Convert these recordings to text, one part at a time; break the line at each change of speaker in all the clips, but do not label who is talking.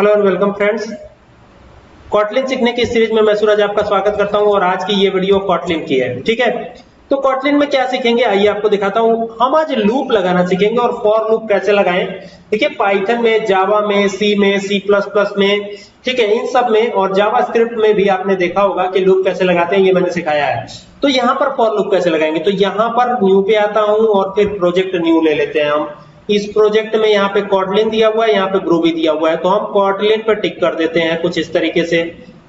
Hello and welcome friends Kotlin सीखने की series में मैं सूरज आपका स्वागत करता हूँ और आज की ये वीडियो कॉटलिन की है ठीक है तो कॉटलिन में क्या सीखेंगे आइए आपको दिखाता हूँ हम आज लूप लगाना सीखेंगे और फॉर लूप कैसे लगाएँ देखिए पाइथन में जावा में सी में सी प्लस प्लस में ठीक है इन सब में और जावा स्क्रिप्ट में भी आपने देखा होगा कि लूप कैसे लगाते हैं ये मैंने सिखाया है तो यहाँ पर फॉर लूप कैसे लगाएँगे तो यहाँ पर न्यू पे आता हूँ और फिर प्रोजेक्ट न्यू ले लेते हैं हम इस प्रोजेक्ट में यहाँ पे कॉटलिन दिया हुआ है, यहाँ पे ग्रूबी दिया हुआ है। तो हम कॉटलिन पे टिक कर देते हैं कुछ इस तरीके से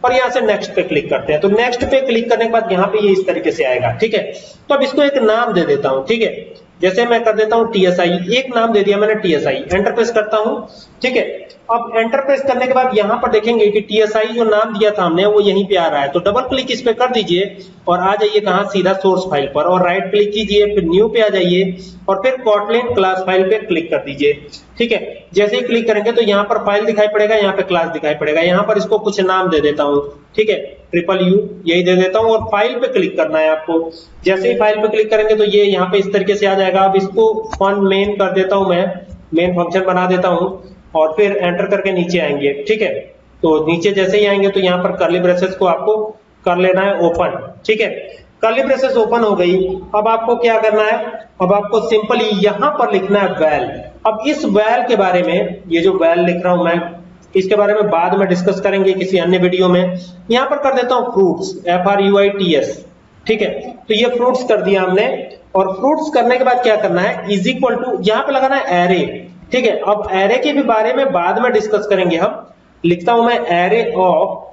और यहाँ से नेक्स्ट पे क्लिक करते हैं। तो नेक्स्ट पे क्लिक करने के बाद यहाँ पे ये यह इस तरीके से आएगा, ठीक है? तो अब इसको एक नाम दे देता हूँ, ठीक है? जैसे मैं कर देता हूँ टीएसआई एक नाम दे दिया मैंने टीएसआई एंटर प्रेस करता हूँ, ठीक है? अब एंटर प्रेस करने के बाद यहाँ पर देखेंगे कि टीएसआई जो नाम दिया था हमने, वो यहीं पे आ रहा है। तो डबल क्लिक इस पे कर दीजिए और आ जाइए कहा? सीधा सोर्स फ़ाइल पर और राइट क्लिक कीजिए, फिर न्यू पे आ जाइए और फिर कॉटलिन क्लास फ़ाइल पे क्लिक कर दीजिए, ठीक है? जैसे ही क्लिक करेंगे तो यहाँ पर फ़ाइल दिखाई पड़ेगा, यहाँ पे क्लास दिखाई पड़ेगा। यहाँ पर इसको कुछ नाम दे देता हूँ, ठीक है? ट्रिपल यू यही दे देता हूँ, और फ़ाइल पे क्लिक करना है आपको। जैसे ही फ़ाइल पे क्लिक करेंगे तो ये यहाँ पे इस तरीके से आ जाएगा। अब इसको फन मेन कर देता हूँ मैं। मेन फ़ंक्शन बना देता हूँ, और फिर एंटर करके नीचे आएँगे। ठीक है? तो नीचे जैसे ही आएँगे तो यहाँ पर कर्ली ब्रेसेस को आपको कर लेना है ओपन ठीक है? कर्ली ब्रेसेस ओपन हो गई। अब आपको क्या करना है? अब आपको सिंपली यहाँ पर लिखना है वेल अब इस वेल के बारे में, ये जो वेल लिख रहा हूँ मैं इसके बारे में बाद में डिस्कस करेंगे किसी अन्य वीडियो में। यहाँ पर कर देता हूँ fruits F R U I T S ठीक है? तो ये फ्रूट्स कर दिया हमने। और फ्रूट्स करने के बाद क्या करना है? इज़ इक्वल टू यहाँ पर लगाना है एरे ठीक है? अब एरे के भी बारे में बाद में डिस्कस करेंगे हम। लिखता हूँ मैं एरे ऑफ़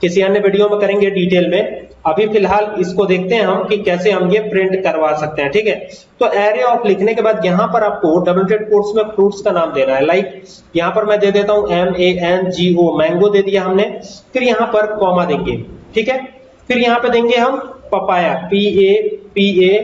किसी अन्य वीडियो में करेंगे डिटेल में। अभी फ़िलहाल इसको देखते हैं हम कि कैसे हम ये प्रिंट करवा सकते हैं, ठीक है? तो एरे ऑफ़ लिखने के बाद यहाँ पर आपको डबल डेड कोर्स में फ्रूट्स का नाम देना है। लाइक यहाँ पर मैं दे देता हूँ M A N G O mango दे दिया हमने। फिर यहाँ पर कॉमा देंगे, ठीक है? फिर यहाँ पे देंगे हम papaya P A P A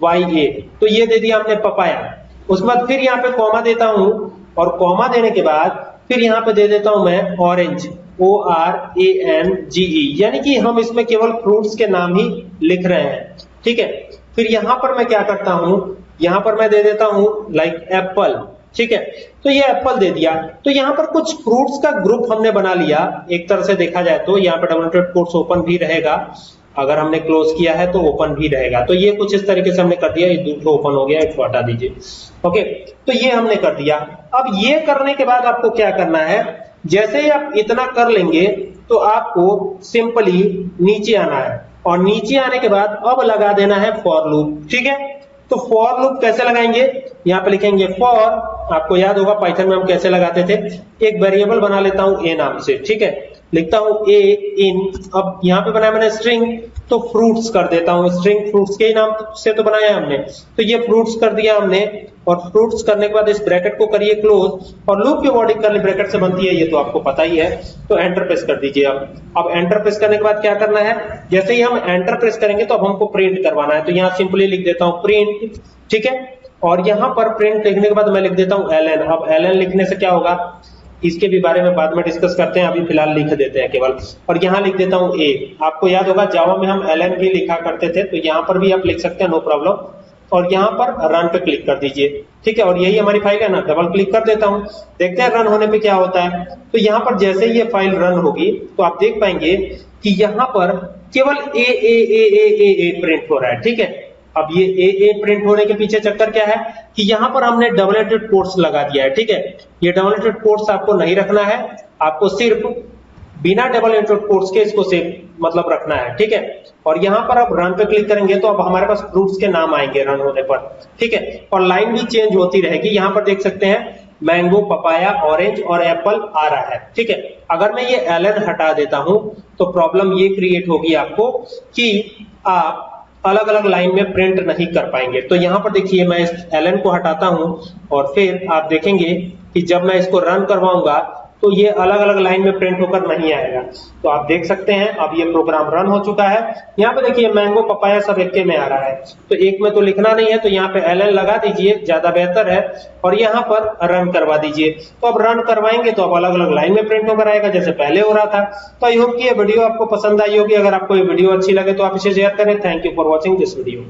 Y A तो ये दे दिया हमने पपाया उसके बाद फिर यहाँ पे कॉमा देता हूँ और कॉमा देने के बाद फिर यहाँ पे दे देता हूँ मैं orange O R A N G E यानी कि हम इसमें केवल फ्रूट्स के नाम ही लिख रहे हैं। ठीक है? फिर यहाँ पर मैं क्या करता हूँ? यहाँ पर मैं दे देता हूँ लाइक एप्पल ठीक है? तो ये एप्पल दे दिया। तो यहाँ पर कुछ फ्रूट्स का ग्रुप हमने बना लिया। एक तरह से देखा जाए तो यहाँ पर डबल कोर्स ओपन भी रहेगा। अगर हमने क्लोज किया है तो ओपन भी रहेगा। तो ये कुछ इस तरीके से हमने कर दिया। ये दूसरा ओपन हो गया इसको हटा दीजिए। ओके तो ये हमने कर दिया। अब ये करने के बाद आपको क्या करना है? जैसे ही आप इतना कर लेंगे तो आपको सिंपली नीचे आना है। और नीचे आने के बाद अब लगा देना है फॉर लूप ठीक है? तो फॉर लूप कैसे लगाएँगे? यहाँ पे लिखेंगे फॉर आपको याद होगा पाइथन में हम कैसे लगाते थे? एक वेरिएबल बना लेता हूँ ए नाम से, ठीक है? लिखता हूँ ए इन अब यहाँ पे बनाया मैंने स्ट्रिंग तो फ्रूट्स कर देता हूँ। स्ट्रिंग फ्रूट्स के नाम से तो बनाया हमने। तो ये फ्रूट्स कर दिया हमने, और फ्रूट्स करने के बाद इस ब्रैकेट को करिए क्लोज और लूप की बॉडी करली ब्रैकेट से बनती है, ये तो आपको पता ही है। तो एंटर प्रेस कर दीजिए अब अब एंटर प्रेस करने के बाद क्या करना है? जैसे ही हम एंटर प्रेस करेंगे तो अब हमको प्रिंट करवाना है। तो यहाँ सिंपली लिख देता हूँ प्रिंट ठीक है? और यहाँ पर प्रिंट लिखने के बाद मैं लिख देता हूँ एल अब एल लिखने से क्या होगा? इसके भी बारे में बाद में डिस्कस करते हैं, अभी फ़िलहाल लिख देते हैं केवल। और यहाँ लिख देता हूँ ए आपको याद होगा जावा में हम एलएन भी लिखा करते थे तो यहाँ पर भी आप लिख सकते हैं नो प्रॉब्लम और यहाँ पर रन पे क्लिक कर दीजिए। ठीक है, और यही हमारी फ़ाइल है ना डबल क्लिक कर देता हूँ। देखते हैं रन होने पे क्या होता है। तो यहाँ पर जैसे ही ये फ़ाइल रन होगी तो आप देख पाएँगे कि यहाँ पर केवल ए ए ए ए ए ए प्रिंट हो रहा है। ठीक है अब ये ए ए प्रिंट होने के पीछे चक्कर क्या है कि यहाँ पर हमने डबल डबलेटेड कोर्स लगा दिया है, ठीक है? ये डबल डबलेटेड कोर्स आपको नहीं रखना है, आपको सिर्फ़ बिना डबल एंटेड कोर्स के इसको सेव मतलब रखना है, ठीक है? और यहाँ पर आप रन पे क्लिक करेंगे तो अब हमारे पास फ्रूट्स के नाम आएँगे रन होने पर, ठीक है? और लाइन भी चेंज होती रहेगी, यहाँ पर देख सकते हैं मैंगो पपाया ऑरेंज और एप्पल आ रहा है, ठीक है? अगर मैं ये एलन हटा देता हूँ तो प्रॉब्लम ये क्रिएट होगी आपको कि आप अलग अलग लाइन में प्रिंट नहीं कर पाएँगे। तो यहाँ पर देखिए, मैं इस एल को हटाता हूँ और फिर आप देखेंगे कि जब मैं इसको रन करवाऊँगा तो ये अलग अलग लाइन में प्रिंट होकर नहीं आएगा। तो आप देख सकते हैं, अब ये प्रोग्राम रन हो चुका है। यहाँ पे देखिए मैंगो पपाया सब एक में आ रहा है। तो एक में तो लिखना नहीं है तो यहाँ पे एल लगा दीजिए, ज़्यादा बेहतर है। और यहाँ पर रन करवा दीजिए। तो अब रन करवाएँगे तो अब अलग अलग लाइन में प्रिंट होकर आएगा, जैसे पहले हो रहा था। तो आई होप की ये वीडियो आपको पसंद आई होगी। अगर आपको ये वीडियो अच्छी लगे तो आप इसे शेयर करें। Thank you for watching this video